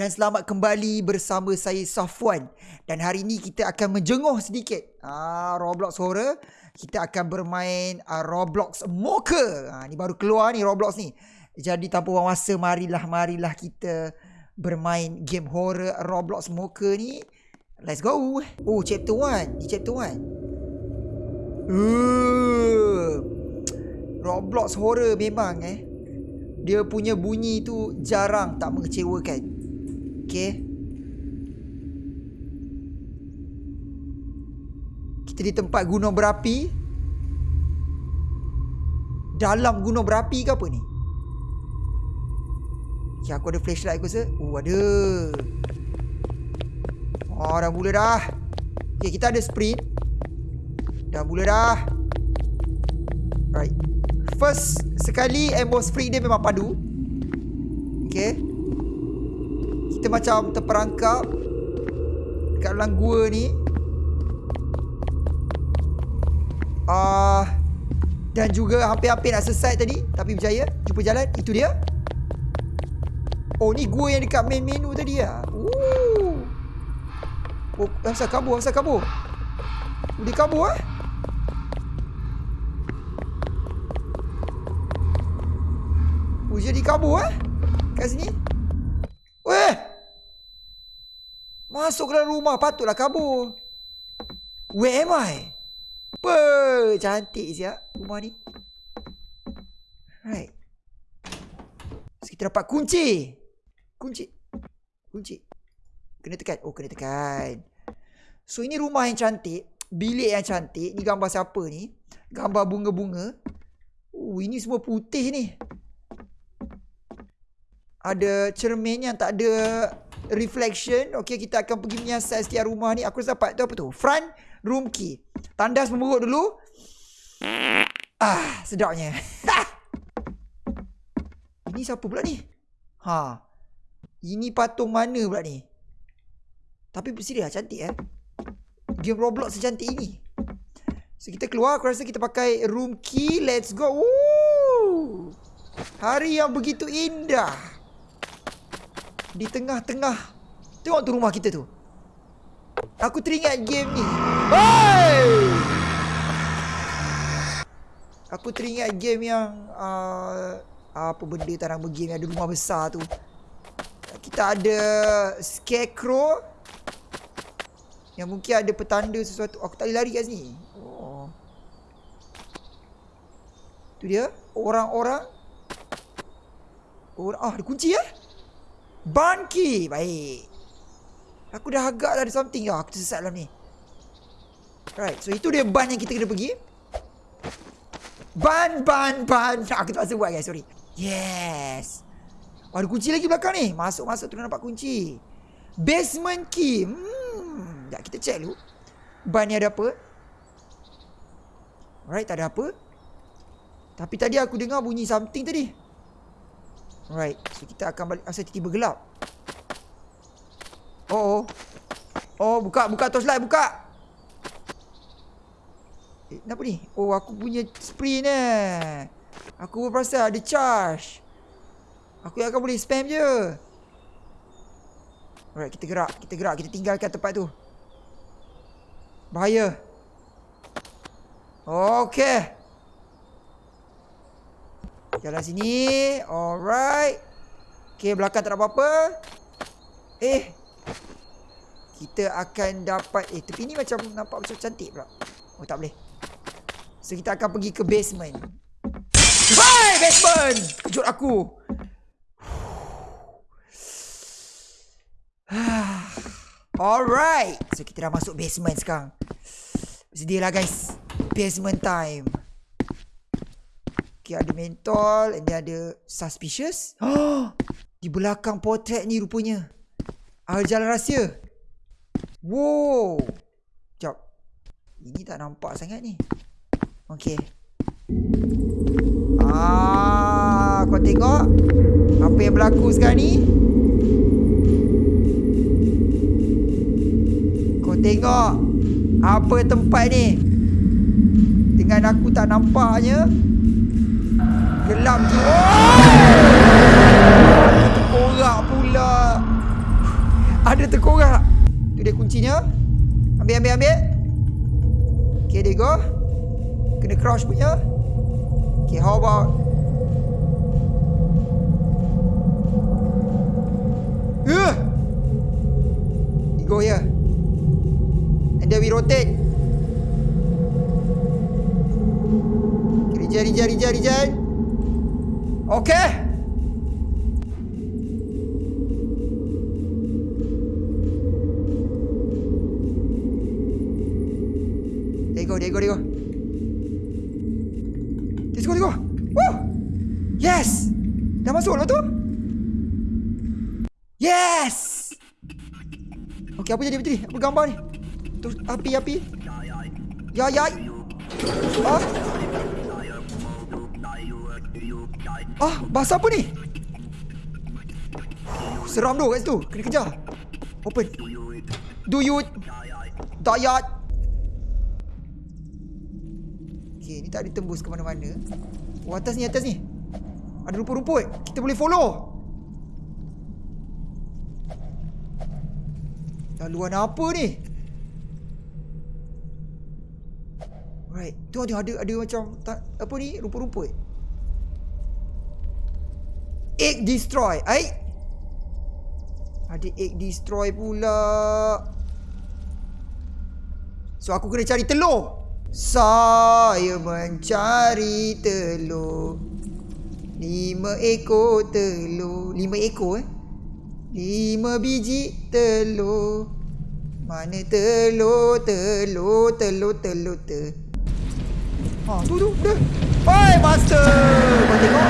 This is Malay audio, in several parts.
dan selamat kembali bersama saya Safwan. Dan hari ini kita akan menjenguk sedikit. Ah Roblox horror. Kita akan bermain uh, Roblox Mocha. Ah ni baru keluar ni Roblox ni. Jadi tanpa buang masa marilah marilah kita bermain game horror Roblox Mocha ni. Let's go. Oh chapter 1 ni chapter 1 uh, Roblox horror memang eh. Dia punya bunyi tu jarang tak mengecewakan Okey. Kita di tempat gunung berapi. Dalam gunung berapi ke apa ni? Okay, aku ada flashlight aku rasa. Oh, ada. Oh, dah mula dah. Okay, kita ada sprint. Dah mula dah. Right. First sekali Amos Free dia memang padu. Okay kita macam terperangkap kat dalam gua ni. Ah uh, dan juga hampir-hampir nak selesai tadi tapi berjaya jumpa jalan itu dia. Oh ni gua yang dekat main menu tadi ya. Ooh. Oh, asal kabur, asal kabur. Dia kabur eh? Oh, jadi kabur eh? Kat sini? Masuk ke dalam rumah patutlah kabur. Where am I? Apa? Cantik siap rumah ni. Right. So, kita dapat kunci. Kunci. Kunci. Kena tekan. Oh, kena tekan. So, ini rumah yang cantik. Bilik yang cantik. Ni gambar siapa ni? Gambar bunga-bunga. Oh, ini semua putih ni. Ada cermin yang tak ada reflection. Okay, kita akan pergi menyiasat setiap rumah ni. Aku rasa dapat tu apa tu? Front room key. Tandas memerut dulu. Ah, sedapnya. Ini siapa pula ni? Ha. Ini patung mana pula ni? Tapi serius lah cantik eh. Game Roblox secantik ini. So kita keluar, aku rasa kita pakai room key. Let's go. Woo! Hari yang begitu indah. Di tengah-tengah Tengok tu rumah kita tu Aku teringat game ni Hey! Aku teringat game yang uh, Apa benda tak nama game yang ada rumah besar tu Kita ada Scarecrow Yang mungkin ada petanda sesuatu Aku tak boleh lari kat sini oh. Tu dia Orang-orang Orang Ah ada kunci ya? Eh? Ban key Baik. Aku dah agak dah ada something. Lah Aku tersesat dalam ni. Right So itu dia ban yang kita kena pergi. Ban Ban Ban. Aku tak rasa buat guys. Sorry. Yes. Oh, Ada kunci lagi belakang ni. Masuk-masuk tu nampak kunci. Basement key. Hmm. Sekejap kita check dulu. Ban ni ada apa? Alright tak ada apa. Tapi tadi aku dengar bunyi something tadi Alright. So kita akan balik asal tiba-tiba gelap. Oh, oh. Oh, buka buka torchlight buka. Eh, kenapa ni? Oh, aku punya sprint eh. Aku berperasan ada charge. Aku yang akan boleh spam je. Alright, kita gerak. Kita gerak. Kita tinggalkan tempat tu. Bahaya. Okay. Jalan sini. Alright. Okay, belakang tak ada apa-apa. Eh. Kita akan dapat... Eh, tepi ni macam nampak macam cantik pula. Oh, tak boleh. So, kita akan pergi ke basement. Hai, basement! Kejut aku. Alright. So, kita dah masuk basement sekarang. Sedialah, guys. Basement time. Okay, ada mentol dia ada suspicious. Di belakang potret ni rupanya. Ada jalan rahsia. Wow. Sekejap. Ini tak nampak sangat ni. Okay. Ah, kau tengok. Apa yang berlaku sekarang ni? Kau tengok. Apa tempat ni? Dengan aku tak nampaknya. Gelap tu. Oh! Terkorak pula. Ada terkorak. Tu dia kuncinya. Ambil, ambil, ambil. Okay, there you go. Kena crouch punya. Okay, how about... Uh! We go here. And then we rotate. Okay, reject, reject, reject, reject. Okay. There you go, there you go, there you go. Let's go, let's go. Woo! Yes! Dah masuk lah tu? Yes! Okay, apa jadi Putri? Apa gambar ni? Terus api, api. Ya, ya. Ah? Ah, bahasa apa ni? Seram tu kat situ. Kena kejar. Open. Do you... Dayat. Okay, ni tak ditembus ke mana-mana. Oh, atas ni, atas ni. Ada rumput-rumput. Kita boleh follow. Laluan apa ni? Right. Tu ada ada ada macam tak, apa ni? Rumput-rumput. Egg destroy. Ai. Ada egg destroy pula. So aku kena cari telur. Saya mencari telur. Lima ekor telur. Lima ekor eh? Lima biji telur. Mana telur, telur, telur, telur, telur. Ha, tu tu, dah. Oi, master. Kau tengok?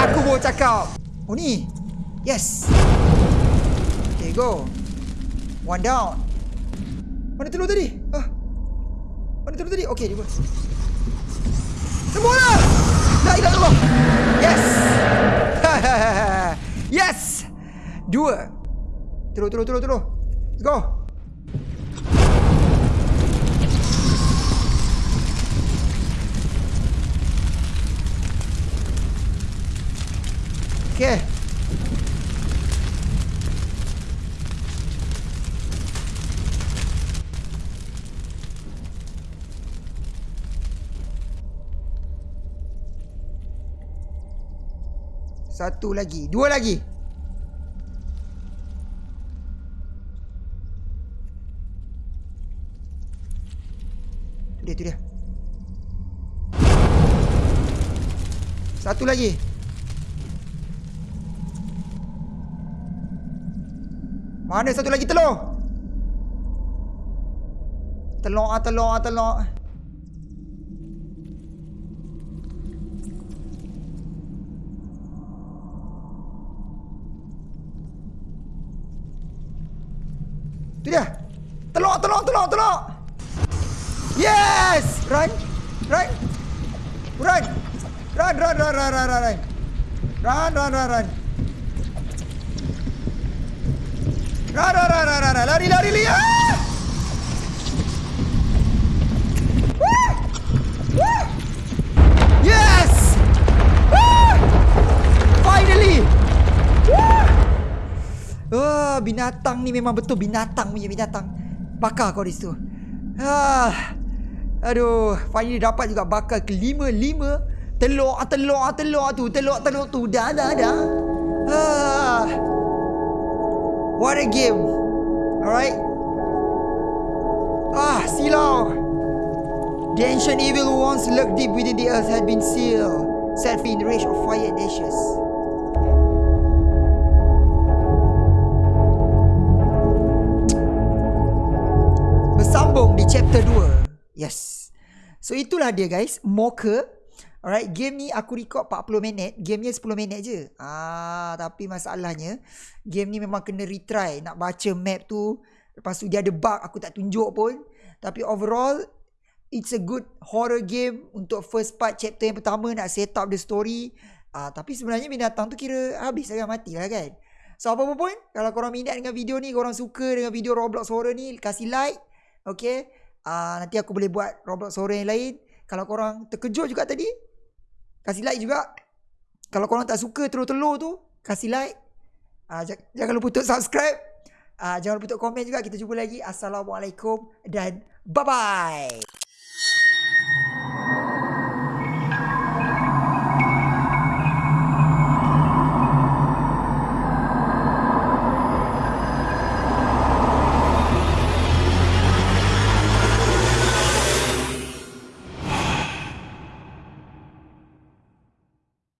Aku baru cakap. Oh ni. Yes. Okay, go. One down. Mana telur tadi? Ah. Mana telur tadi? Okay, dia buat. Semua lah. La ilah. Yes. yes. Dua. Telur, telur, telur, telur. Let's go. Okay. Satu lagi. Dua lagi. Tu dia, tu dia. Satu lagi. Mana satu lagi telur? Telur ah, telur ah, telur. Tu dia. Telur, telur, telur, telur. Yes! Run. Run. Run. Run, run, run, run, run, run, run. Run, run, run, run. Lari, lari, lari. Ah! Woo! Yes! Woo! Finally! Woo! Ah, binatang ni memang betul binatang punya binatang. Bakar kau di situ. Ah. Aduh, finally dapat juga bakar kelima lima telur ah, telur ah, telur tu, telur telur tu. Dah dah dah. Ah. What a game. Alright. Ah, silau. The ancient evil once lurked deep within the earth had been sealed, set free in the rage of fire and ashes. Bersambung di chapter 2. Yes. So itulah dia guys, Mocha. Alright, game ni aku record 40 minit, gamenya 10 minit je. Ah, tapi masalahnya game ni memang kena retry nak baca map tu. Lepas tu dia ada bug aku tak tunjuk pun. Tapi overall it's a good horror game untuk first part chapter yang pertama nak set up the story. Ah, tapi sebenarnya binatang tu kira habis lah mati lah kan. So apa pun kalau korang minat dengan video ni, korang suka dengan video Roblox horror ni, kasih like. Okay. Ah, nanti aku boleh buat Roblox horror yang lain. Kalau korang terkejut juga tadi, kasih like juga. Kalau korang tak suka telur-telur tu, kasih like. Ah, jangan lupa untuk subscribe. Uh, jangan lupa untuk komen juga. Kita jumpa lagi. Assalamualaikum dan bye-bye.